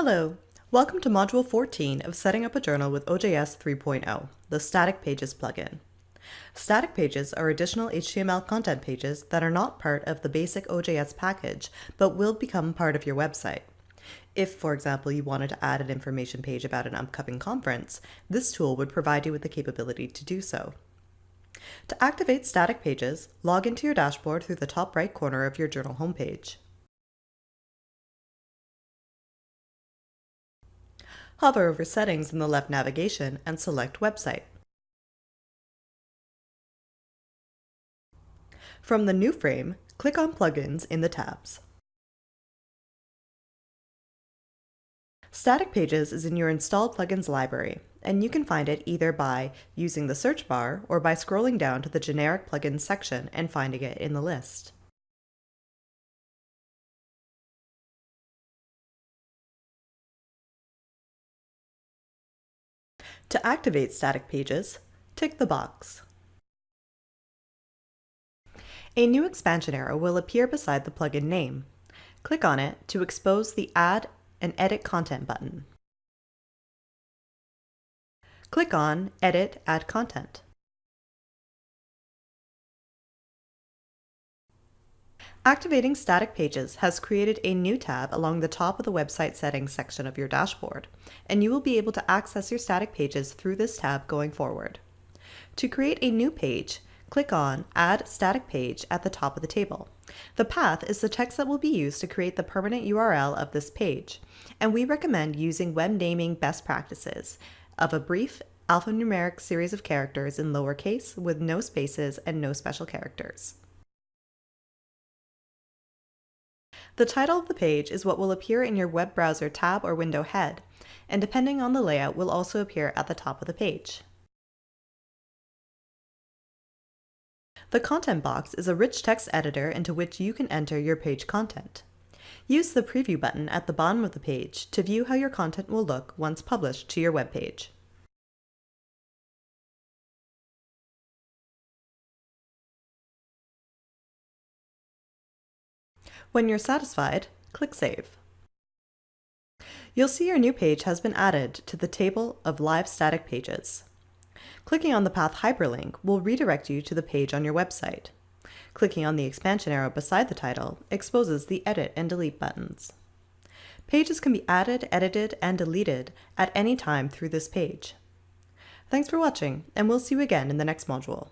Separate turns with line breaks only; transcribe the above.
Hello, welcome to Module 14 of Setting Up a Journal with OJS 3.0, the Static Pages plugin. Static pages are additional HTML content pages that are not part of the basic OJS package, but will become part of your website. If, for example, you wanted to add an information page about an upcoming conference, this tool would provide you with the capability to do so. To activate static pages, log into your dashboard through the top right corner of your journal homepage. Hover over Settings in the left navigation and select Website. From the new frame, click on Plugins in the tabs. Static Pages is in your installed plugins library, and you can find it either by using the search bar or by scrolling down to the generic plugins section and finding it in the list. To activate static pages, tick the box. A new expansion arrow will appear beside the plugin name. Click on it to expose the Add and Edit Content button. Click on Edit Add Content. Activating static pages has created a new tab along the top of the website settings section of your dashboard, and you will be able to access your static pages through this tab going forward. To create a new page, click on Add Static Page at the top of the table. The path is the text that will be used to create the permanent URL of this page, and we recommend using web naming best practices of a brief alphanumeric series of characters in lowercase with no spaces and no special characters. The title of the page is what will appear in your web browser tab or window head, and depending on the layout will also appear at the top of the page. The content box is a rich text editor into which you can enter your page content. Use the preview button at the bottom of the page to view how your content will look once published to your web page. When you're satisfied, click Save. You'll see your new page has been added to the table of live static pages. Clicking on the path hyperlink will redirect you to the page on your website. Clicking on the expansion arrow beside the title exposes the Edit and Delete buttons. Pages can be added, edited, and deleted at any time through this page. Thanks for watching, and we'll see you again in the next module.